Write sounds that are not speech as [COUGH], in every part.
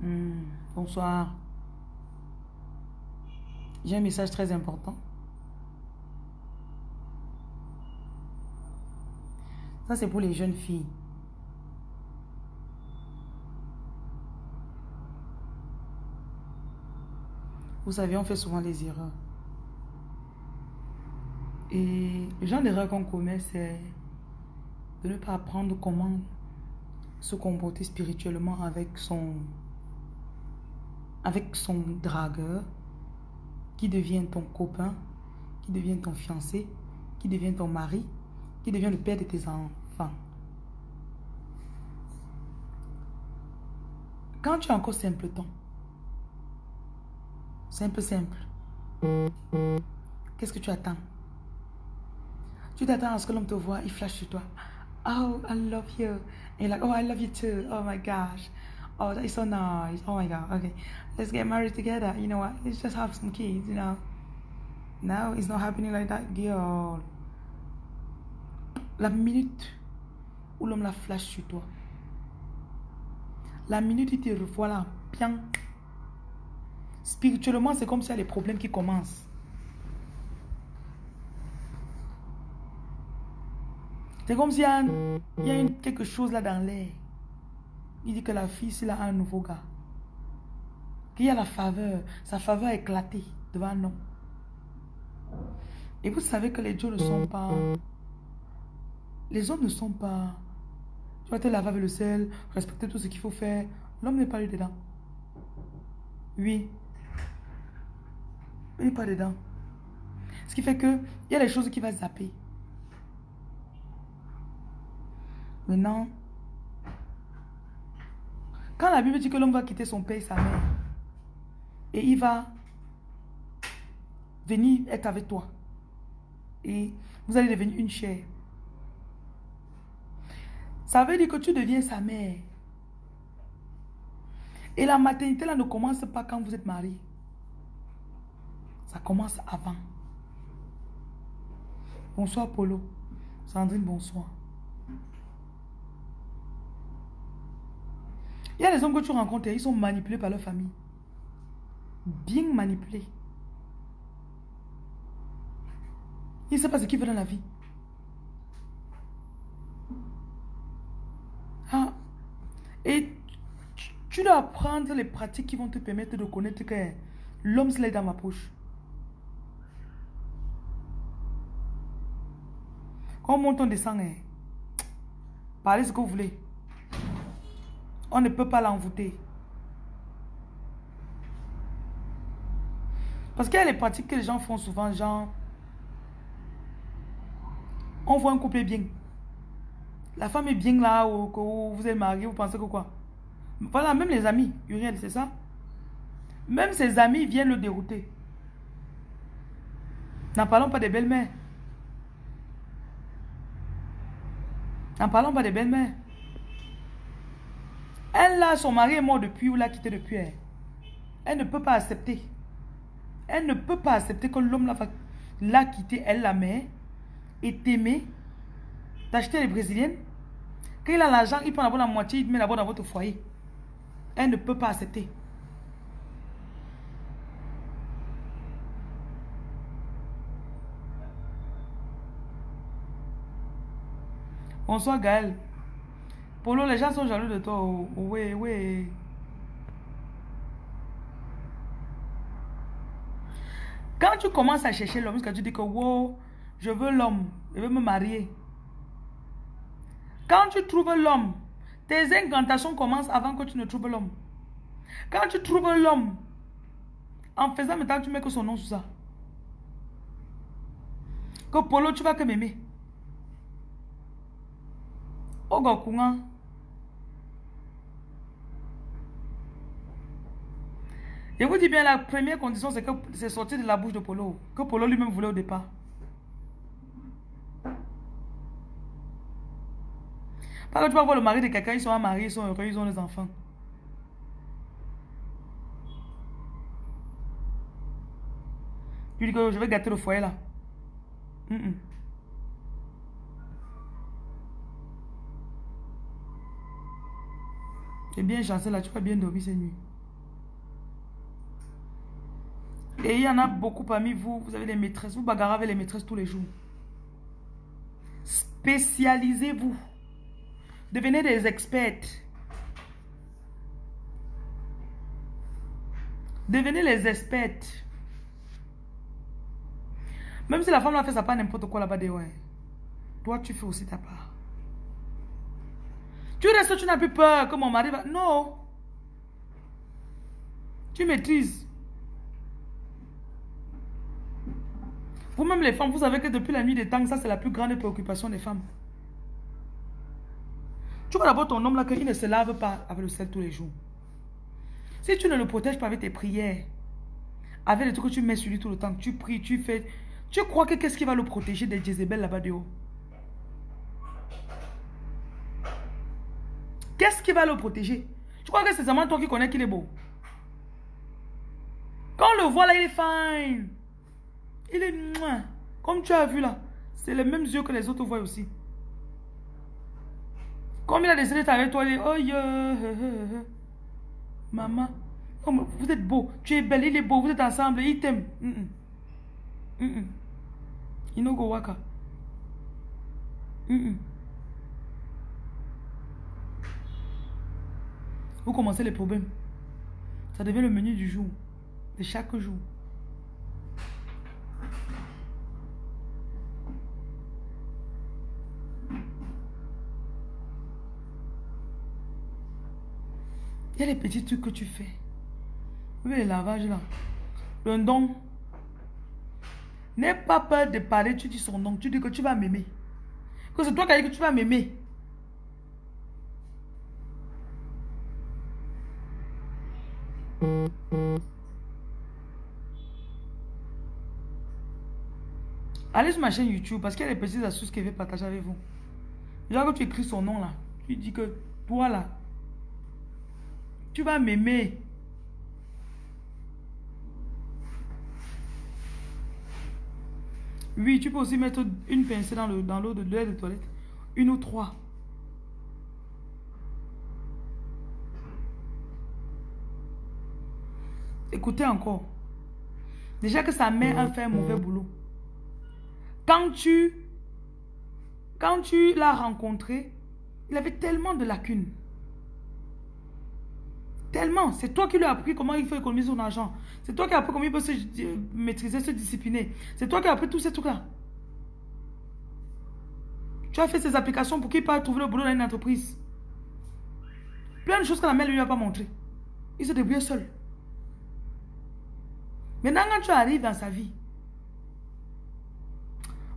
Hmm, bonsoir. J'ai un message très important. Ça, c'est pour les jeunes filles. Vous savez, on fait souvent des erreurs. Et le genre d'erreur qu'on commet, c'est de ne pas apprendre comment se comporter spirituellement avec son, avec son dragueur, qui devient ton copain, qui devient ton fiancé, qui devient ton mari, qui devient le père de tes enfants. Quand tu es encore simpleton, Simple, simple. Qu'est-ce que tu attends? Tu t'attends à ce que l'homme te voit, il flash sur toi. Oh, I love you. Et like, oh, I love you too. Oh my gosh. Oh, that is so nice. Oh my God. Okay. Let's get married together. You know what? Let's just have some kids, you know. No, it's not happening like that, girl. La minute où l'homme la flash sur toi. La minute où il te revoit là, bien Spirituellement, c'est comme s'il y a des problèmes qui commencent. C'est comme s'il y a quelque chose là dans l'air. Il dit que la fille, c'est là un nouveau gars. Qu'il y a la faveur. Sa faveur éclatée devant nous. Et vous savez que les dieux ne sont pas... Les hommes ne sont pas... Tu vas te laver avec le sel, respecter tout ce qu'il faut faire. L'homme n'est pas lui dedans. Oui, il n'est pas dedans. Ce qui fait que il y a des choses qui va zapper. Maintenant, quand la Bible dit que l'homme va quitter son père et sa mère, et il va venir être avec toi, et vous allez devenir une chair. Ça veut dire que tu deviens sa mère. Et la maternité là ne commence pas quand vous êtes marié. Ça commence avant. Bonsoir Polo. Sandrine, bonsoir. Il y a des hommes que tu rencontres, ils sont manipulés par leur famille. Bien manipulés. Ils ne savent pas ce qu'ils veulent dans la vie. Ah. Et tu dois apprendre les pratiques qui vont te permettre de connaître que l'homme se dans ma poche. On monte, on descend. Hein. Parlez ce que vous voulez. On ne peut pas l'envoûter. Parce qu'il y a les pratiques que les gens font souvent, genre, on voit un couple bien. La femme est bien là, ou, vous êtes marié, vous pensez que quoi? Voilà, même les amis, Uriel, c'est ça? Même ses amis viennent le dérouter. N'en parlons pas des belles-mères. N'en parlons pas des belles-mères. Elle, là, son mari est mort depuis ou l'a quitté depuis. Elle. elle ne peut pas accepter. Elle ne peut pas accepter que l'homme l'a quitté, elle, la mère, et t'aimer, d'acheter les brésiliennes. Quand il a l'argent, il prend la moitié, il met d'abord dans votre foyer. Elle ne peut pas accepter. Bonsoir Gaël. Polo, les gens sont jaloux de toi. Oui, oui. Quand tu commences à chercher l'homme, quand tu dis que wow, je veux l'homme, je veux me marier. Quand tu trouves l'homme, tes incantations commencent avant que tu ne trouves l'homme. Quand tu trouves l'homme, en faisant maintenant, tu mets que son nom sous ça. Que Polo, tu vas que m'aimer. Je vous dis bien, la première condition, c'est que c'est sorti de la bouche de Polo. Que Polo lui-même voulait au départ. Parce que tu vas voir le mari de quelqu'un, ils sont mariés, ils sont heureux, ils ont des enfants. Tu dis que je vais gâter le foyer là. bien chanceux là, tu vas bien dormir cette nuit. Et il y en a beaucoup parmi vous, vous avez des maîtresses, vous bagarrez avec les maîtresses tous les jours. Spécialisez-vous. Devenez des experts. Devenez les experts. Même si la femme a fait ça pas n'importe quoi là-bas, ouais. Toi, tu fais aussi ta part. Tu restes, tu n'as plus peur que mon mari va... Non. Tu maîtrises. Vous-même les femmes, vous savez que depuis la nuit des temps, ça c'est la plus grande préoccupation des femmes. Tu vois d'abord ton homme là qu'il ne se lave pas avec le sel tous les jours. Si tu ne le protèges pas avec tes prières, avec les trucs que tu mets sur lui tout le temps, tu pries, tu fais, tu crois que qu'est-ce qui va le protéger des Jézabel là-bas de haut? Qu'est-ce qui va le protéger? Tu crois que c'est seulement toi qui connais qu'il est beau? Quand on le voit là, il est fine. Il est... Comme tu as vu là, c'est les mêmes yeux que les autres voient aussi. Comme il a décidé d'être avec toi, il est... Oh yeah. Maman, vous êtes beau. Tu es belle, il est beau. Vous êtes ensemble, il t'aime. Mm -mm. Mm Inogo waka. Vous commencez les problèmes. Ça devient le menu du jour. De chaque jour. Il y a les petits trucs que tu fais. Vous voyez les lavages là. Le don. N'aie pas peur de parler, tu dis son nom. Tu dis que tu vas m'aimer. Que c'est toi qui as dit que tu vas m'aimer. Allez sur ma chaîne YouTube parce qu'il y a des petites astuces que je vais partager avec vous. Genre que tu écris son nom là, tu dis que toi là, tu vas m'aimer. Oui, tu peux aussi mettre une pincée dans l'eau dans de l'air de toilette. Une ou trois. Écoutez encore. Déjà que sa mère a fait un mauvais boulot. Quand tu, quand tu l'as rencontré, il avait tellement de lacunes. Tellement. C'est toi qui lui as appris comment il faut économiser son argent. C'est toi qui as appris comment il peut se maîtriser, se discipliner. C'est toi qui as appris tous ces trucs-là. Tu as fait ces applications pour qu'il puisse trouver le boulot dans une entreprise. Plein de choses que la mère ne lui a pas montré. Il se débrouille seul. Maintenant, quand tu arrives dans sa vie,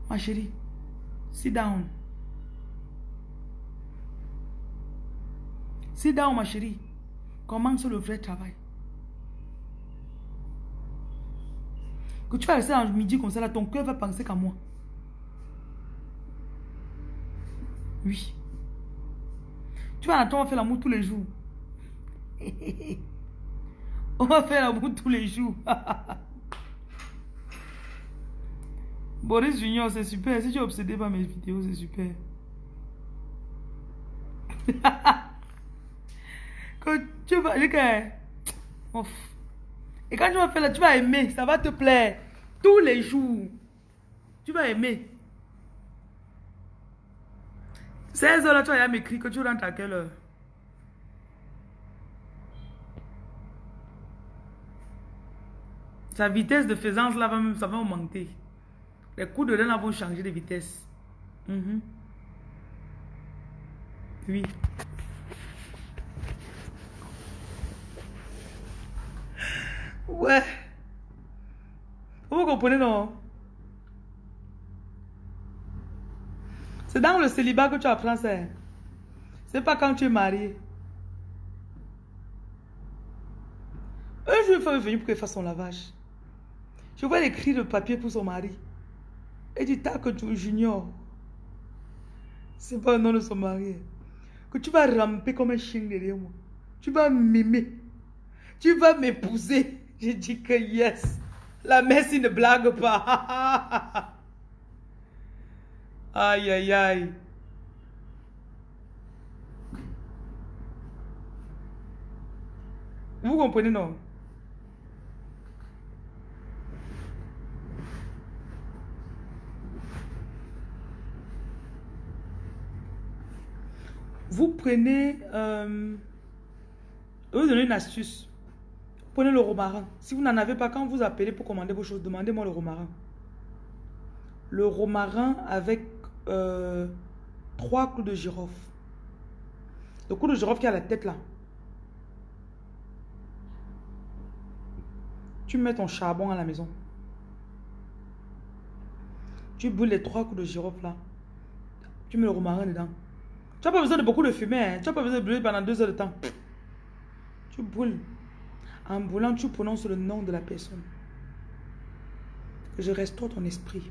ma chérie, sit down. Sit down, ma chérie. Commence le vrai travail? Que tu vas rester dans le midi comme ça, là, ton cœur va penser qu'à moi. Oui. Tu vas attendre, [LAUGHS] on va faire l'amour tous les jours. on va faire l'amour tous les jours. Boris Junior, c'est super. Si tu es obsédé par mes vidéos, c'est super. [LAUGHS] que tu vas, Et quand tu vas faire là, tu vas aimer, ça va te plaire. Tous les jours. Tu vas aimer. 16 heures là, tu vas m'écrire que tu rentres à quelle heure? Sa vitesse de faisance là, ça va augmenter. Les coups de là vont changer de vitesse. Mhm. Oui. Ouais. Vous comprenez, non? C'est dans le célibat que tu apprends ça. C'est pas quand tu es marié. Un jour, il faut venir pour qu'il fasse son lavage. Je vois écrire le papier pour son mari. Et dit, t'as que tu junior. C'est pas le nom de son mari. Que tu vas ramper comme un chien derrière moi. Tu vas m'aimer. Tu vas m'épouser. J'ai dit que yes. La messe, ne blague pas. [LAUGHS] aïe, aïe, aïe. Vous comprenez, non? Vous prenez... Euh, vous donnez une astuce. Prenez le romarin. Si vous n'en avez pas, quand vous appelez pour commander vos choses, demandez-moi le romarin. Le romarin avec euh, trois clous de girofle. Le clou de girofle qui a la tête là. Tu mets ton charbon à la maison. Tu brûles les trois coups de girofle là. Tu mets le romarin dedans. Tu n'as pas besoin de beaucoup de fumer. Hein. Tu n'as pas besoin de brûler pendant deux heures de temps. Tu brûles. En brûlant, tu prononces le nom de la personne. Que je restaure ton esprit.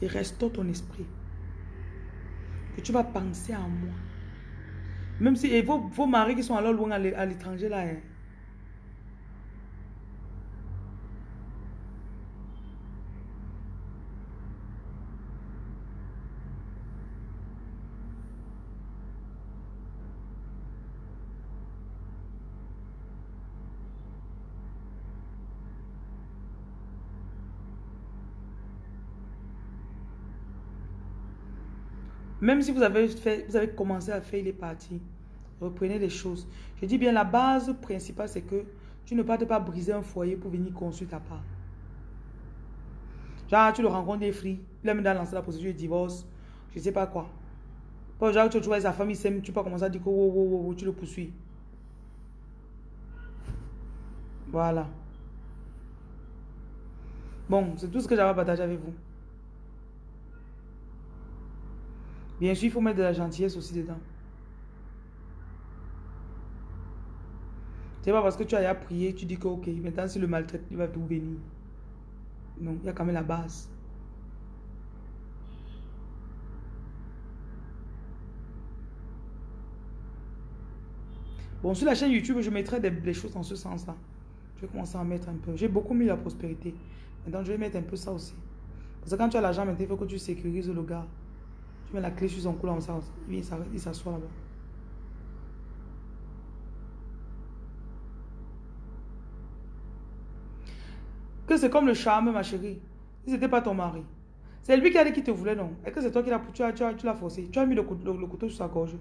Et restaure ton esprit. Que tu vas penser à moi. Même si et vos, vos maris qui sont alors loin à l'étranger là. Hein. Même si vous avez, fait, vous avez commencé à faire les parties, reprenez les choses. Je dis bien, la base principale, c'est que tu ne partes pas briser un foyer pour venir construire ta part. Genre, tu le rencontres des fris, il a dans lancer la procédure de divorce, je ne sais pas quoi. Genre, tu vois sa famille s'aime, tu peux commencer à dire que wow, wow, wow, tu le poursuis. Voilà. Bon, c'est tout ce que j'avais à partager avec vous. Bien sûr, il faut mettre de la gentillesse aussi dedans. C'est pas parce que tu as prié, tu dis que ok, maintenant si le maltraite, il va tout venir. Non, il y a quand même la base. Bon, sur la chaîne YouTube, je mettrai des, choses en ce sens-là. Je vais commencer à mettre un peu. J'ai beaucoup mis la prospérité. Maintenant, je vais mettre un peu ça aussi. Parce que quand tu as l'argent, maintenant, il faut que tu sécurises le gars. Tu mets la clé sur son cou, là, il s'assoit là-bas. Que c'est comme le charme, ma chérie. Si ce n'était pas ton mari. C'est lui qui a dit qu'il te voulait, non? Et que c'est toi qui l'as tu tu as, forcé? Tu as mis le couteau sur sa gorge.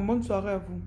Bonne soirée à vous.